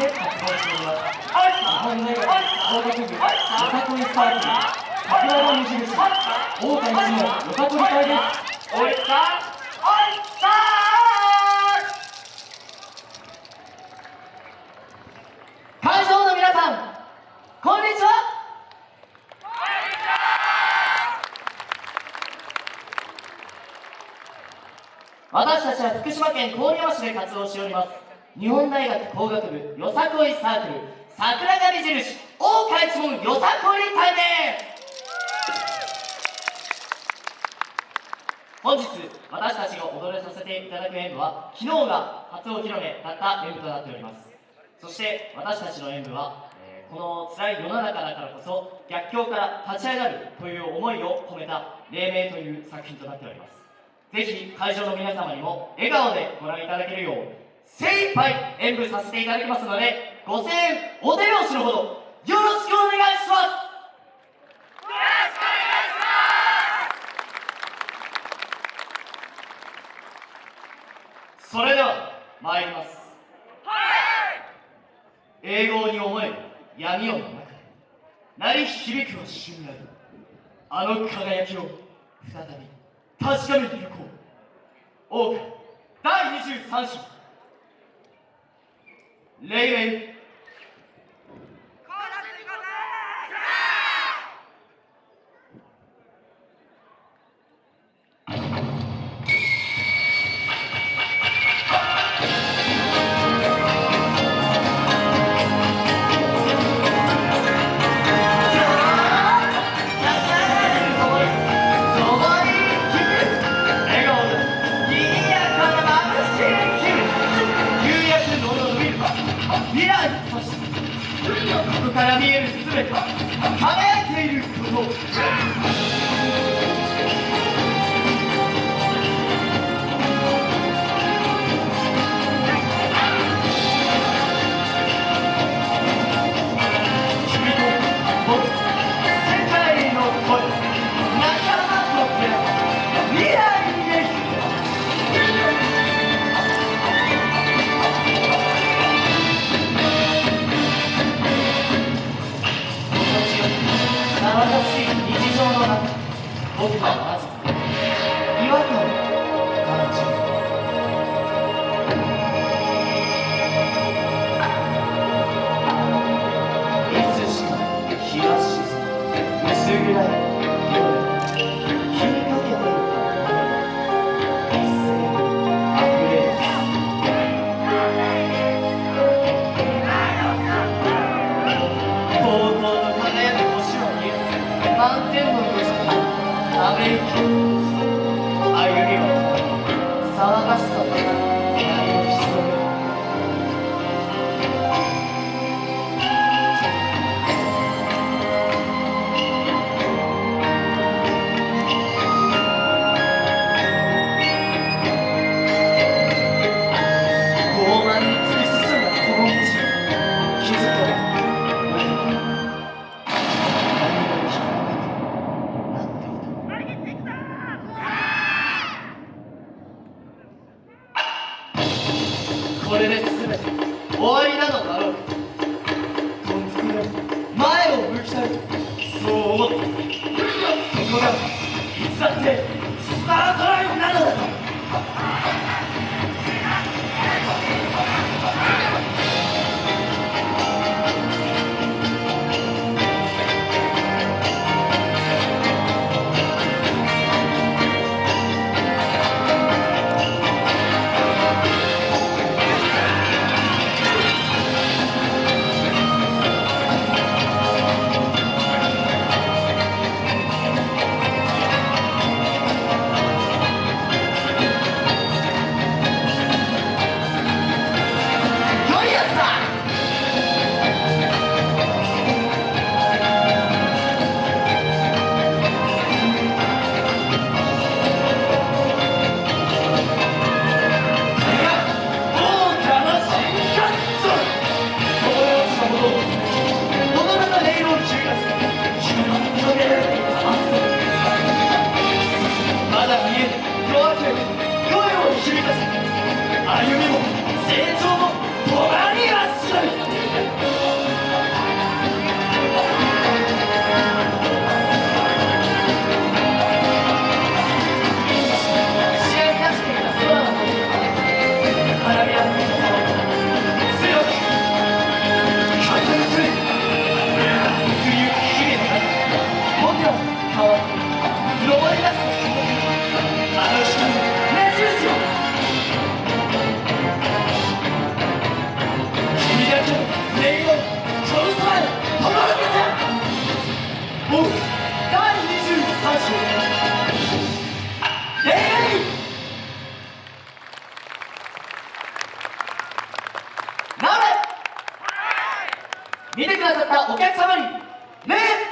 して活動しております日本大学工学部よさこいサークル桜の無印大岡一のよさこり会ですおいさおいさ会場の皆さんこんにちは私たちは福島県郡山市で活動しております日本大学工学部よさこいサークル桜上印大岡一門よさこい隊です。本日私たちが踊らさせていただく演舞は昨日が初お披露目だった演舞となっております。そして私たちの演舞は、えーこの辛い世の中だからこそ逆境から立ち上がるという思いを込めた「黎明」という作品となっております。ぜひ会場の皆様にも笑顔でご覧いただけるよう精一杯演舞させていただきますのでご声援お手拍子のほどよろしくお願いします。それでは参ります。はい。英語に思える闇夜の中で鳴り響くは信頼。あの輝きを再び確かめていこう。王家第23子レイから見える全て輝いていること。僕はまこれで全て。終わりなのか？オフ第23章イエイなれ見てくださったお客様にね